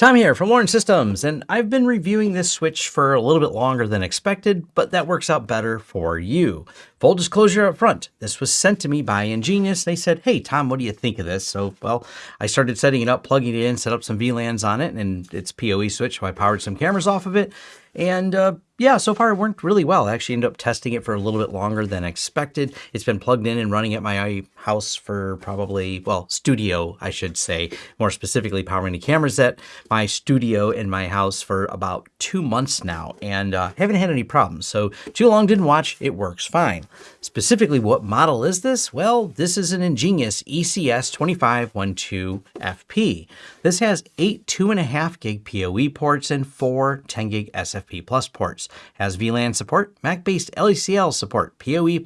Tom here from Lawrence Systems, and I've been reviewing this switch for a little bit longer than expected, but that works out better for you. Full disclosure up front, this was sent to me by EnGenius. They said, hey, Tom, what do you think of this? So, well, I started setting it up, plugging it in, set up some VLANs on it, and it's PoE switch, so I powered some cameras off of it. And uh, yeah, so far it worked really well. I actually ended up testing it for a little bit longer than expected. It's been plugged in and running at my house for probably, well, studio, I should say, more specifically powering the cameras at my studio in my house for about two months now and uh, haven't had any problems. So too long didn't watch, it works fine. Specifically, what model is this? Well, this is an EnGenius ECS2512FP. This has eight 2.5 gig PoE ports and four 10 gig SFP Plus ports. Has VLAN support, Mac-based LACL support, PoE++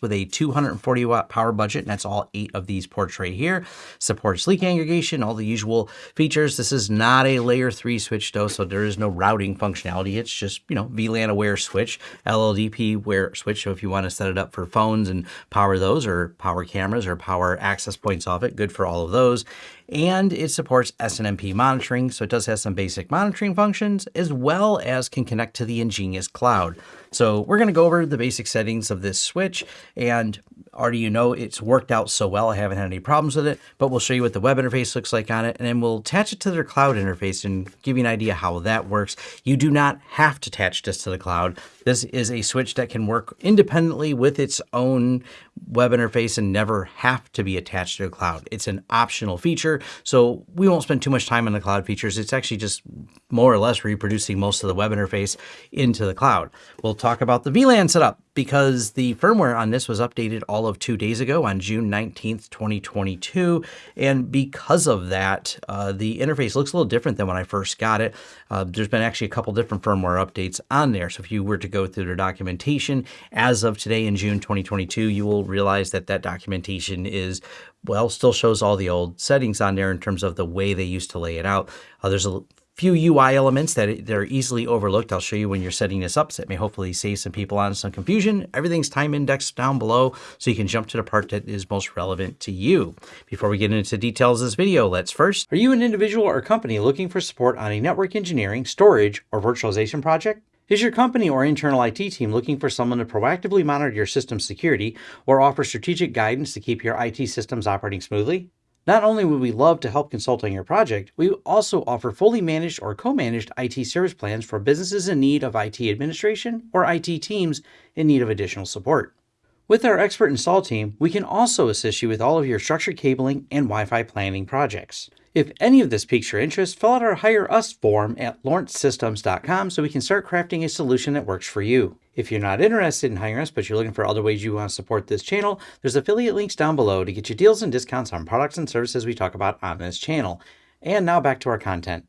with a 240 watt power budget, and that's all eight of these ports right here. Supports link aggregation, all the usual features. This is not a layer 3 switch though, so there is no routing functionality. It's just, you know, VLAN aware switch, LLDP aware switch. So if you want to set it up for phones and power those or power cameras or power access points off it, good for all of those and it supports SNMP monitoring, so it does have some basic monitoring functions, as well as can connect to the EnGenius cloud. So we're going to go over the basic settings of this switch, and already you know it's worked out so well, I haven't had any problems with it, but we'll show you what the web interface looks like on it, and then we'll attach it to their cloud interface and give you an idea how that works. You do not have to attach this to the cloud. This is a switch that can work independently with its own web interface and never have to be attached to the cloud. It's an optional feature, so we won't spend too much time on the cloud features. It's actually just more or less reproducing most of the web interface into the cloud. We'll talk about the VLAN setup because the firmware on this was updated all of two days ago on June 19th, 2022. And because of that, uh, the interface looks a little different than when I first got it. Uh, there's been actually a couple different firmware updates on there. So if you were to go through their documentation as of today in June 2022, you will realize that that documentation is well, still shows all the old settings on there in terms of the way they used to lay it out. Uh, there's a few UI elements that they're easily overlooked. I'll show you when you're setting this up. So it may hopefully save some people on some confusion. Everything's time indexed down below so you can jump to the part that is most relevant to you. Before we get into details of this video, let's first, are you an individual or company looking for support on a network engineering, storage, or virtualization project? Is your company or internal IT team looking for someone to proactively monitor your system security or offer strategic guidance to keep your IT systems operating smoothly? Not only would we love to help consult on your project, we also offer fully managed or co-managed IT service plans for businesses in need of IT administration or IT teams in need of additional support. With our expert install team, we can also assist you with all of your structured cabling and Wi-Fi planning projects. If any of this piques your interest, fill out our Hire Us form at lawrencesystems.com so we can start crafting a solution that works for you. If you're not interested in hiring us, but you're looking for other ways you want to support this channel, there's affiliate links down below to get you deals and discounts on products and services we talk about on this channel. And now back to our content.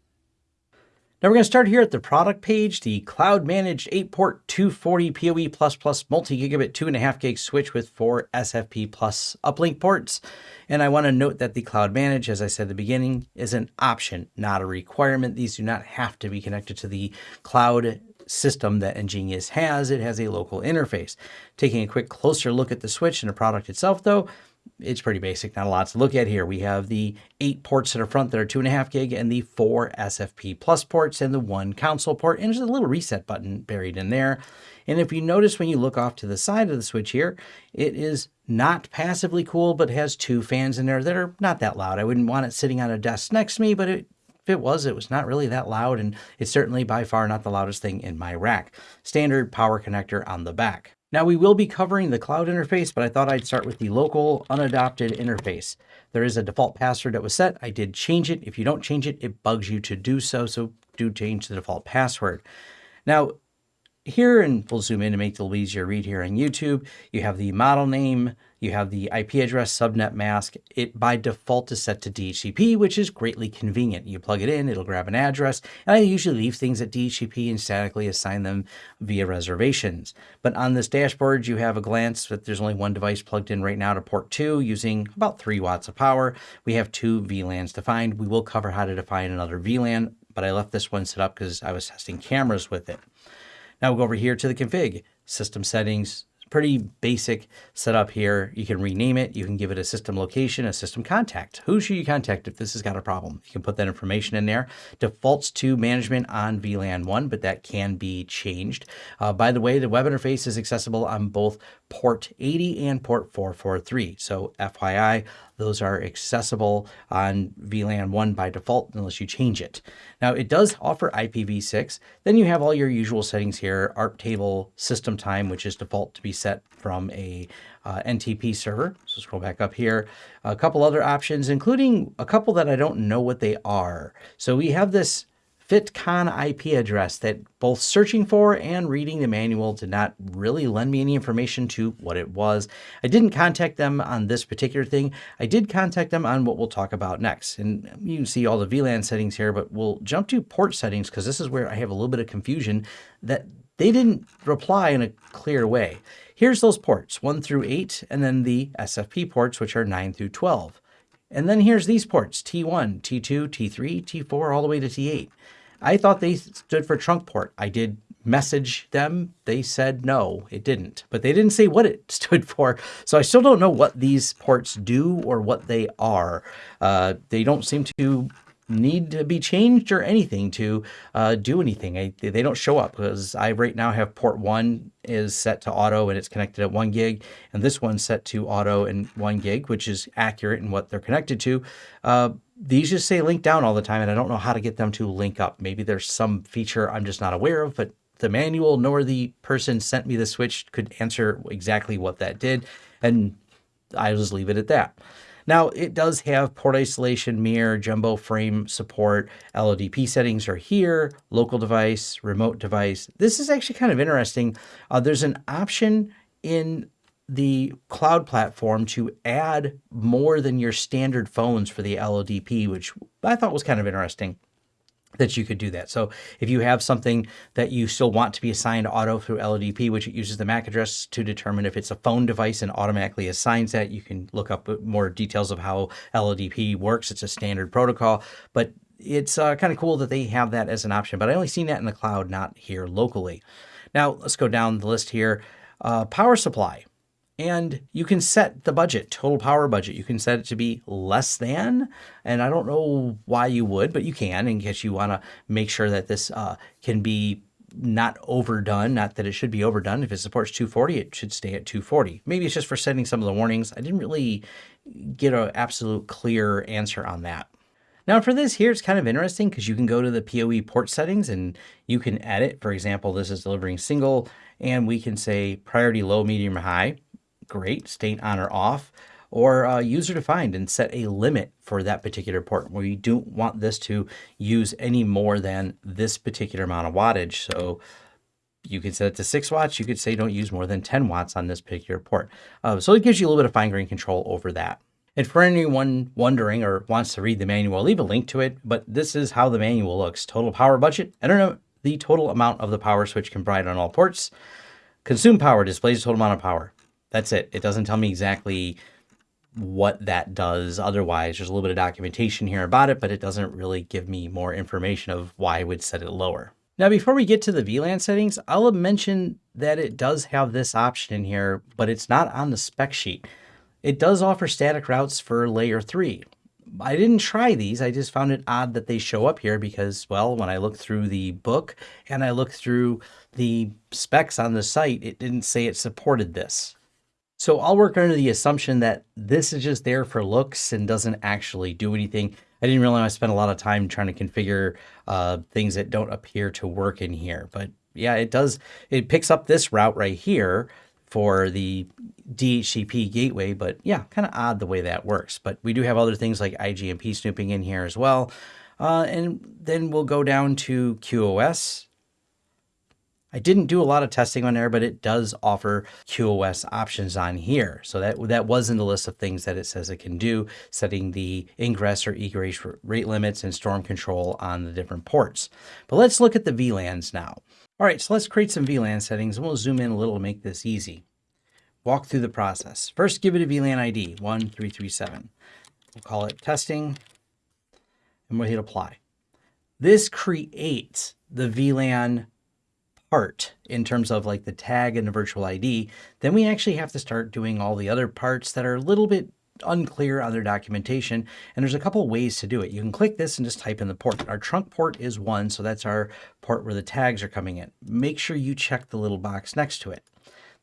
Now we're going to start here at the product page, the cloud managed 8 port 240 PoE++ plus multi-gigabit 2.5 gig switch with four SFP plus uplink ports. And I want to note that the cloud manage, as I said at the beginning, is an option, not a requirement. These do not have to be connected to the cloud system that EnGenius has. It has a local interface. Taking a quick closer look at the switch and the product itself, though, it's pretty basic, not a lot to look at here. We have the eight ports in the front that are two and a half gig and the four SFP plus ports and the one console port. And just a little reset button buried in there. And if you notice when you look off to the side of the switch here, it is not passively cool, but has two fans in there that are not that loud. I wouldn't want it sitting on a desk next to me, but it if it was, it was not really that loud, and it's certainly by far not the loudest thing in my rack. Standard power connector on the back. Now we will be covering the cloud interface, but I thought I'd start with the local unadopted interface. There is a default password that was set. I did change it. If you don't change it, it bugs you to do so, so do change the default password. Now, here, and we'll zoom in to make it a little easier to read here on YouTube, you have the model name, you have the IP address subnet mask. It by default is set to DHCP, which is greatly convenient. You plug it in, it'll grab an address, and I usually leave things at DHCP and statically assign them via reservations. But on this dashboard, you have a glance that there's only one device plugged in right now to port 2 using about 3 watts of power. We have two VLANs defined. We will cover how to define another VLAN, but I left this one set up because I was testing cameras with it. Now we'll go over here to the config, system settings, pretty basic setup here. You can rename it. You can give it a system location, a system contact. Who should you contact if this has got a problem? You can put that information in there. Defaults to management on VLAN 1, but that can be changed. Uh, by the way, the web interface is accessible on both port 80 and port 443. So FYI, those are accessible on VLAN 1 by default unless you change it. Now it does offer IPv6. Then you have all your usual settings here, ARP table, system time, which is default to be set from a uh, NTP server. So scroll back up here. A couple other options, including a couple that I don't know what they are. So we have this FitCon IP address that both searching for and reading the manual did not really lend me any information to what it was. I didn't contact them on this particular thing. I did contact them on what we'll talk about next. And you can see all the VLAN settings here, but we'll jump to port settings because this is where I have a little bit of confusion that they didn't reply in a clear way. Here's those ports, 1 through 8, and then the SFP ports, which are 9 through 12. And then here's these ports, T1, T2, T3, T4, all the way to T8. I thought they stood for trunk port. I did message them. They said no, it didn't. But they didn't say what it stood for. So I still don't know what these ports do or what they are. Uh, they don't seem to need to be changed or anything to uh, do anything. I, they don't show up because I right now have port one is set to auto and it's connected at one gig. And this one's set to auto and one gig, which is accurate in what they're connected to. Uh, these just say link down all the time and I don't know how to get them to link up. Maybe there's some feature I'm just not aware of, but the manual nor the person sent me the switch could answer exactly what that did. And I just leave it at that. Now, it does have port isolation, mirror, jumbo frame support. LLDP settings are here, local device, remote device. This is actually kind of interesting. Uh, there's an option in the cloud platform to add more than your standard phones for the LLDP, which I thought was kind of interesting that you could do that. So if you have something that you still want to be assigned auto through LLDP, which it uses the MAC address to determine if it's a phone device and automatically assigns that, you can look up more details of how LLDP works. It's a standard protocol, but it's uh, kind of cool that they have that as an option, but I only seen that in the cloud, not here locally. Now let's go down the list here. Uh, power supply and you can set the budget, total power budget. You can set it to be less than, and I don't know why you would, but you can in case you want to make sure that this uh, can be not overdone, not that it should be overdone. If it supports 240, it should stay at 240. Maybe it's just for setting some of the warnings. I didn't really get an absolute clear answer on that. Now for this here, it's kind of interesting because you can go to the PoE port settings and you can edit. For example, this is delivering single and we can say priority low, medium, or high great, state on or off, or uh, user defined and set a limit for that particular port where you don't want this to use any more than this particular amount of wattage. So you could set it to 6 watts. You could say don't use more than 10 watts on this particular port. Uh, so it gives you a little bit of fine grained control over that. And for anyone wondering or wants to read the manual, I'll leave a link to it, but this is how the manual looks. Total power budget. I don't know the total amount of the power switch can provide on all ports. Consume power displays total amount of power. That's it. It doesn't tell me exactly what that does otherwise. There's a little bit of documentation here about it, but it doesn't really give me more information of why I would set it lower. Now, before we get to the VLAN settings, I'll mention that it does have this option in here, but it's not on the spec sheet. It does offer static routes for layer three. I didn't try these. I just found it odd that they show up here because, well, when I looked through the book and I looked through the specs on the site, it didn't say it supported this. So I'll work under the assumption that this is just there for looks and doesn't actually do anything. I didn't realize I spent a lot of time trying to configure uh, things that don't appear to work in here. But yeah, it does. It picks up this route right here for the DHCP gateway, but yeah, kind of odd the way that works. But we do have other things like IGMP snooping in here as well. Uh, and then we'll go down to QoS I didn't do a lot of testing on there, but it does offer QoS options on here. So that, that was in the list of things that it says it can do, setting the ingress or egress rate limits and storm control on the different ports. But let's look at the VLANs now. All right, so let's create some VLAN settings and we'll zoom in a little to make this easy. Walk through the process. First, give it a VLAN ID, 1337. We'll call it testing and we'll hit apply. This creates the VLAN part in terms of like the tag and the virtual ID, then we actually have to start doing all the other parts that are a little bit unclear on their documentation. And there's a couple ways to do it. You can click this and just type in the port. Our trunk port is one, so that's our port where the tags are coming in. Make sure you check the little box next to it.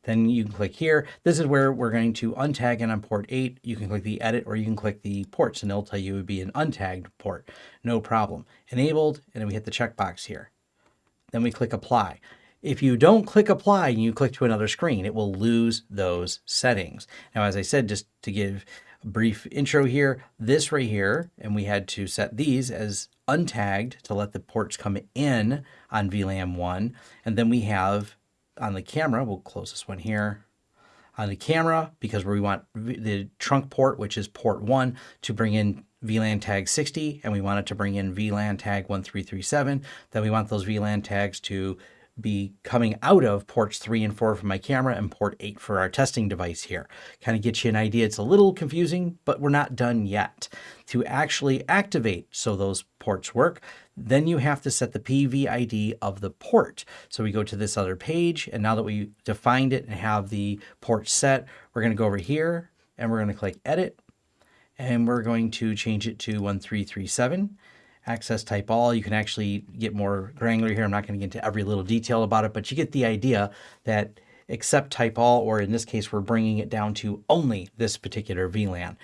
Then you can click here. This is where we're going to untag and on port 8. You can click the edit or you can click the ports and it'll tell you it would be an untagged port. No problem. Enabled and then we hit the checkbox here. Then we click apply. If you don't click apply and you click to another screen, it will lose those settings. Now, as I said, just to give a brief intro here, this right here, and we had to set these as untagged to let the ports come in on VLAN 1. And then we have on the camera, we'll close this one here, on the camera, because we want the trunk port, which is port 1, to bring in VLAN tag 60, and we want it to bring in VLAN tag 1337. Then we want those VLAN tags to be coming out of ports 3 and 4 for my camera and port 8 for our testing device here. Kind of get you an idea. It's a little confusing, but we're not done yet. To actually activate so those ports work, then you have to set the PVID of the port. So we go to this other page, and now that we defined it and have the port set, we're going to go over here and we're going to click Edit, and we're going to change it to 1337 access type all. You can actually get more granular here. I'm not going to get into every little detail about it, but you get the idea that accept type all, or in this case, we're bringing it down to only this particular VLAN.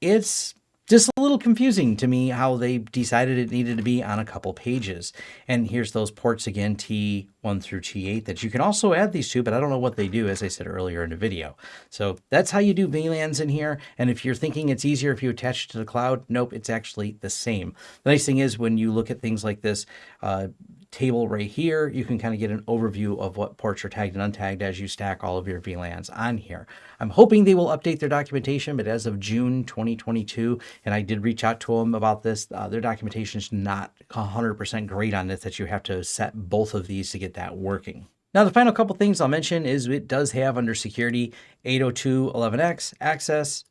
It's just a little confusing to me how they decided it needed to be on a couple pages. And here's those ports again, T1 through T8 that you can also add these to, but I don't know what they do, as I said earlier in the video. So that's how you do VLANs in here. And if you're thinking it's easier if you attach it to the cloud, nope, it's actually the same. The nice thing is when you look at things like this, uh, table right here, you can kind of get an overview of what ports are tagged and untagged as you stack all of your VLANs on here. I'm hoping they will update their documentation, but as of June 2022, and I did reach out to them about this, uh, their documentation is not 100% great on this, that you have to set both of these to get that working. Now, the final couple things I'll mention is it does have under security 802.11x access,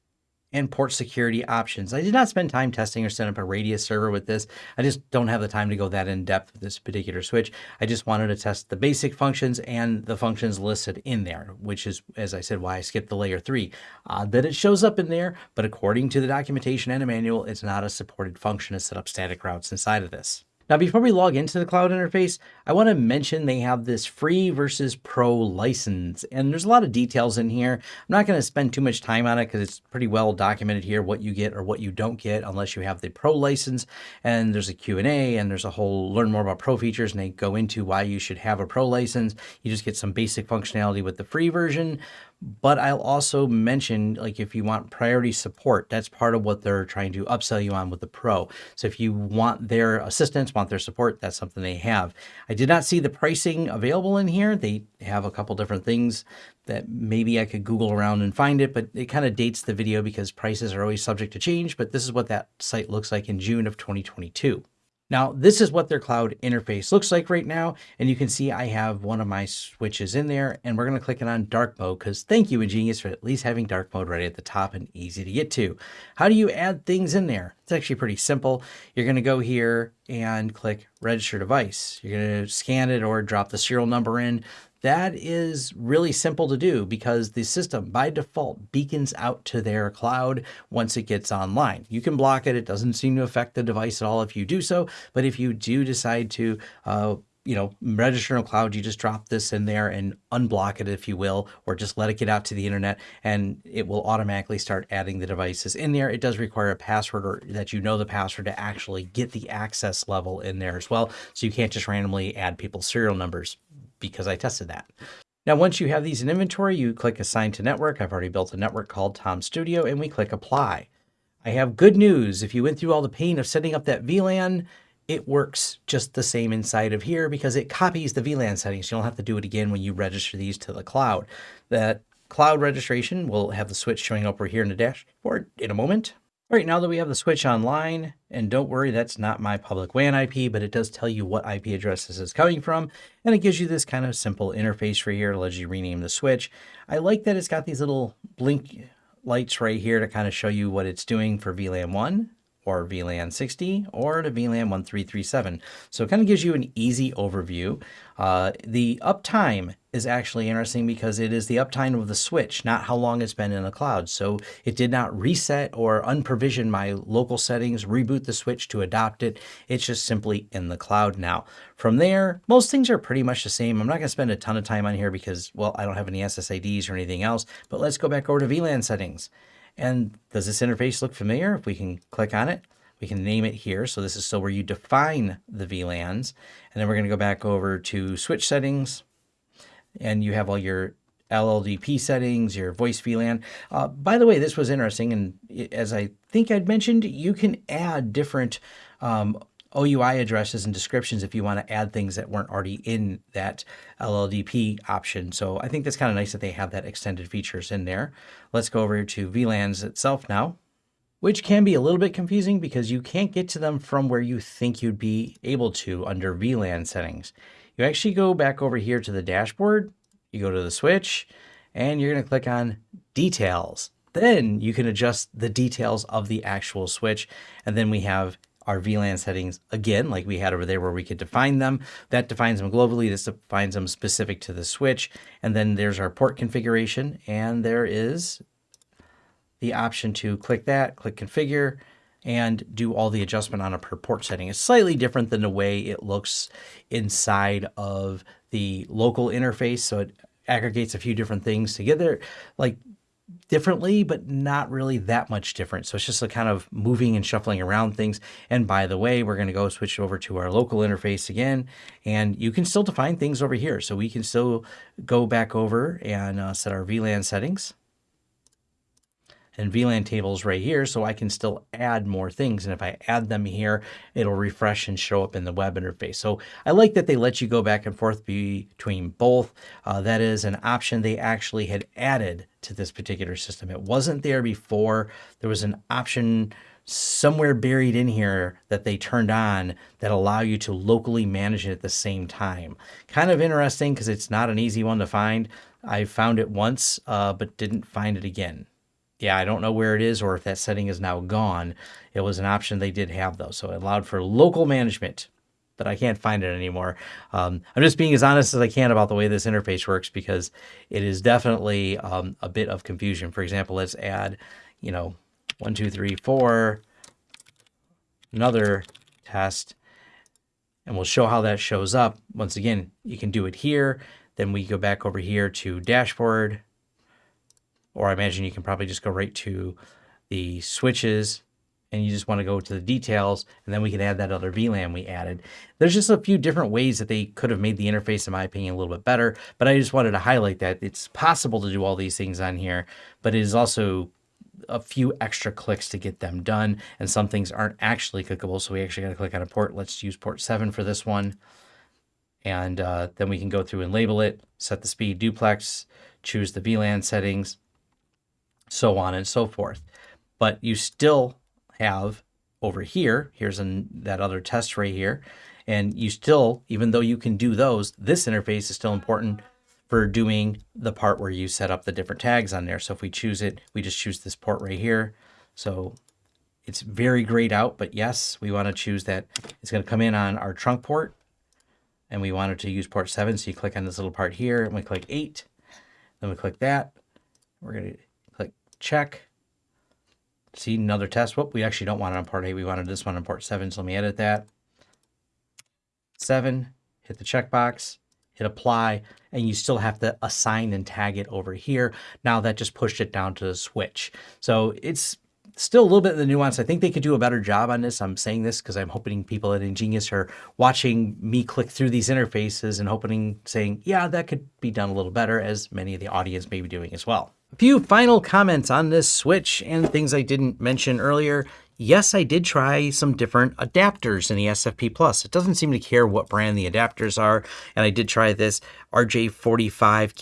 and port security options. I did not spend time testing or setting up a Radius server with this. I just don't have the time to go that in depth with this particular switch. I just wanted to test the basic functions and the functions listed in there, which is, as I said, why I skipped the layer three. Odd that it shows up in there, but according to the documentation and a manual, it's not a supported function to set up static routes inside of this. Now, before we log into the cloud interface, I want to mention they have this free versus pro license, and there's a lot of details in here. I'm not going to spend too much time on it because it's pretty well documented here what you get or what you don't get unless you have the pro license. And there's a Q&A and there's a whole learn more about pro features and they go into why you should have a pro license. You just get some basic functionality with the free version, but I'll also mention, like if you want priority support, that's part of what they're trying to upsell you on with the Pro. So if you want their assistance, want their support, that's something they have. I did not see the pricing available in here. They have a couple different things that maybe I could Google around and find it, but it kind of dates the video because prices are always subject to change. But this is what that site looks like in June of 2022. Now, this is what their cloud interface looks like right now. And you can see I have one of my switches in there and we're going to click it on dark mode because thank you, EnGenius, for at least having dark mode right at the top and easy to get to. How do you add things in there? It's actually pretty simple. You're going to go here and click register device. You're going to scan it or drop the serial number in. That is really simple to do because the system by default beacons out to their cloud once it gets online. You can block it. It doesn't seem to affect the device at all if you do so. But if you do decide to, uh, you know, register in cloud, you just drop this in there and unblock it, if you will, or just let it get out to the internet and it will automatically start adding the devices in there. It does require a password or that you know the password to actually get the access level in there as well. So you can't just randomly add people's serial numbers because I tested that. Now, once you have these in inventory, you click Assign to Network. I've already built a network called Tom Studio, and we click Apply. I have good news. If you went through all the pain of setting up that VLAN, it works just the same inside of here because it copies the VLAN settings. You don't have to do it again when you register these to the cloud. That cloud registration will have the switch showing up over here in the dashboard in a moment. All right, now that we have the switch online, and don't worry, that's not my public WAN IP, but it does tell you what IP address this is coming from, and it gives you this kind of simple interface right here to let you rename the switch. I like that it's got these little blink lights right here to kind of show you what it's doing for VLAN 1, or VLAN 60 or to VLAN 1337. So it kind of gives you an easy overview. Uh, the uptime is actually interesting because it is the uptime of the switch, not how long it's been in the cloud. So it did not reset or unprovision my local settings, reboot the switch to adopt it. It's just simply in the cloud now. From there, most things are pretty much the same. I'm not going to spend a ton of time on here because, well, I don't have any SSIDs or anything else, but let's go back over to VLAN settings. And does this interface look familiar? If we can click on it, we can name it here. So this is still where you define the VLANs. And then we're going to go back over to switch settings and you have all your LLDP settings, your voice VLAN. Uh, by the way, this was interesting, and as I think I'd mentioned, you can add different um, OUI addresses and descriptions if you want to add things that weren't already in that LLDP option. So I think that's kind of nice that they have that extended features in there. Let's go over to VLANs itself now, which can be a little bit confusing because you can't get to them from where you think you'd be able to under VLAN settings you actually go back over here to the dashboard, you go to the switch, and you're going to click on details. Then you can adjust the details of the actual switch. And then we have our VLAN settings again, like we had over there where we could define them. That defines them globally. This defines them specific to the switch. And then there's our port configuration. And there is the option to click that, click configure, and do all the adjustment on a per port setting. It's slightly different than the way it looks inside of the local interface. So it aggregates a few different things together, like differently, but not really that much different. So it's just a kind of moving and shuffling around things. And by the way, we're going to go switch over to our local interface again, and you can still define things over here. So we can still go back over and uh, set our VLAN settings and VLAN tables right here so I can still add more things. And if I add them here, it'll refresh and show up in the web interface. So I like that they let you go back and forth between both. Uh, that is an option they actually had added to this particular system. It wasn't there before. There was an option somewhere buried in here that they turned on that allow you to locally manage it at the same time. Kind of interesting because it's not an easy one to find. I found it once, uh, but didn't find it again yeah, I don't know where it is or if that setting is now gone. It was an option they did have though. So it allowed for local management, but I can't find it anymore. Um, I'm just being as honest as I can about the way this interface works because it is definitely um, a bit of confusion. For example, let's add, you know, one, two, three, four, another test, and we'll show how that shows up. Once again, you can do it here. Then we go back over here to dashboard, or I imagine you can probably just go right to the switches and you just want to go to the details and then we can add that other VLAN we added. There's just a few different ways that they could have made the interface, in my opinion, a little bit better, but I just wanted to highlight that it's possible to do all these things on here, but it is also a few extra clicks to get them done and some things aren't actually clickable. So we actually got to click on a port. Let's use port seven for this one. And uh, then we can go through and label it, set the speed duplex, choose the VLAN settings, so on and so forth. But you still have over here, here's an, that other test right here, and you still, even though you can do those, this interface is still important for doing the part where you set up the different tags on there. So if we choose it, we just choose this port right here. So it's very grayed out, but yes, we want to choose that. It's going to come in on our trunk port and we wanted to use port seven. So you click on this little part here and we click eight, then we click that. We're going to check. See another test. Whoop, we actually don't want it on port 8. We wanted this one on port 7, so let me edit that. 7, hit the checkbox, hit apply, and you still have to assign and tag it over here. Now that just pushed it down to the switch. So it's still a little bit of the nuance. I think they could do a better job on this. I'm saying this because I'm hoping people at EnGenius are watching me click through these interfaces and hoping saying, yeah, that could be done a little better as many of the audience may be doing as well. A few final comments on this switch and things I didn't mention earlier. Yes, I did try some different adapters in the SFP Plus. It doesn't seem to care what brand the adapters are. And I did try this RJ45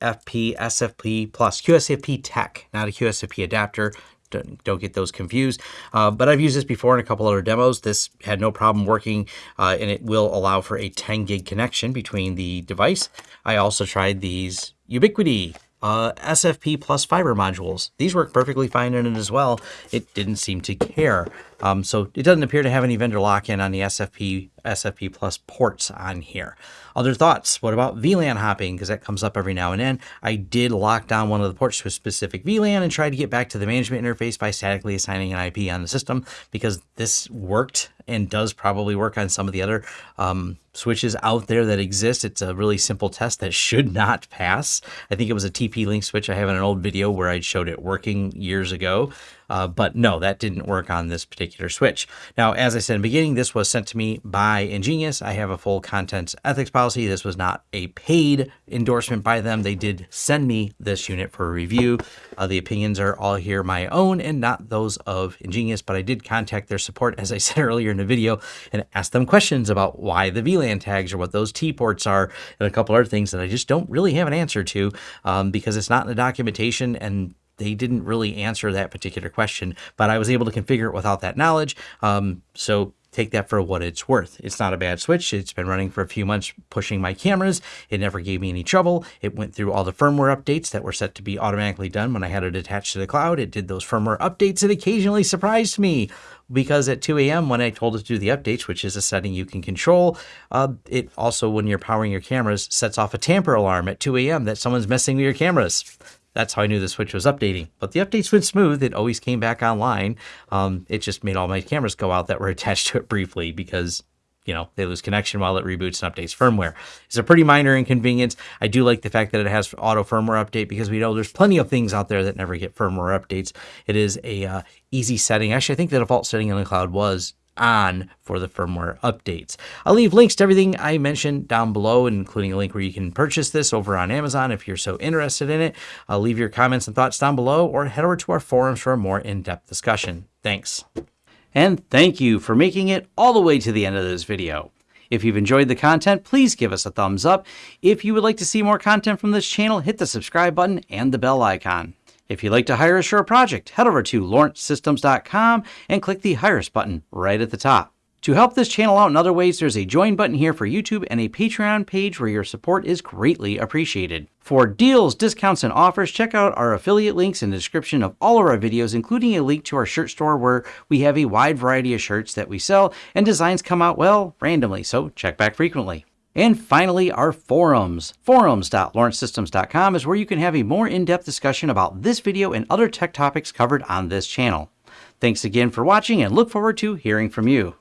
QSFP SFP Plus, QSFP Tech, not a QSFP adapter. Don't, don't, get those confused. Uh, but I've used this before in a couple other demos. This had no problem working, uh, and it will allow for a 10 gig connection between the device. I also tried these Ubiquiti uh, SFP plus fiber modules. These work perfectly fine in it as well. It didn't seem to care. Um, so it doesn't appear to have any vendor lock-in on the SFP SFP Plus ports on here. Other thoughts? What about VLAN hopping? Because that comes up every now and then. I did lock down one of the ports to a specific VLAN and tried to get back to the management interface by statically assigning an IP on the system because this worked and does probably work on some of the other um, switches out there that exist. It's a really simple test that should not pass. I think it was a TP-Link switch. I have in an old video where I showed it working years ago. Uh, but no, that didn't work on this particular switch. Now, as I said in the beginning, this was sent to me by EnGenius. I have a full content ethics policy. This was not a paid endorsement by them. They did send me this unit for review. Uh, the opinions are all here my own and not those of EnGenius, but I did contact their support, as I said earlier in the video, and ask them questions about why the VLAN tags or what those T ports are and a couple other things that I just don't really have an answer to um, because it's not in the documentation and they didn't really answer that particular question, but I was able to configure it without that knowledge. Um, so take that for what it's worth. It's not a bad switch. It's been running for a few months pushing my cameras. It never gave me any trouble. It went through all the firmware updates that were set to be automatically done when I had it attached to the cloud. It did those firmware updates. It occasionally surprised me because at 2 a.m. when I told it to do the updates, which is a setting you can control, uh, it also, when you're powering your cameras, sets off a tamper alarm at 2 a.m. that someone's messing with your cameras that's how I knew the switch was updating. But the updates went smooth. It always came back online. Um, it just made all my cameras go out that were attached to it briefly because you know, they lose connection while it reboots and updates firmware. It's a pretty minor inconvenience. I do like the fact that it has auto firmware update because we know there's plenty of things out there that never get firmware updates. It is a uh, easy setting. Actually, I think the default setting in the cloud was on for the firmware updates. I'll leave links to everything I mentioned down below, including a link where you can purchase this over on Amazon if you're so interested in it. I'll leave your comments and thoughts down below or head over to our forums for a more in-depth discussion. Thanks. And thank you for making it all the way to the end of this video. If you've enjoyed the content, please give us a thumbs up. If you would like to see more content from this channel, hit the subscribe button and the bell icon. If you'd like to hire a project, head over to lawrencesystems.com and click the Hire Us button right at the top. To help this channel out in other ways, there's a join button here for YouTube and a Patreon page where your support is greatly appreciated. For deals, discounts, and offers, check out our affiliate links in the description of all of our videos, including a link to our shirt store where we have a wide variety of shirts that we sell and designs come out, well, randomly, so check back frequently. And finally, our forums. Forums.lawrencesystems.com is where you can have a more in-depth discussion about this video and other tech topics covered on this channel. Thanks again for watching and look forward to hearing from you.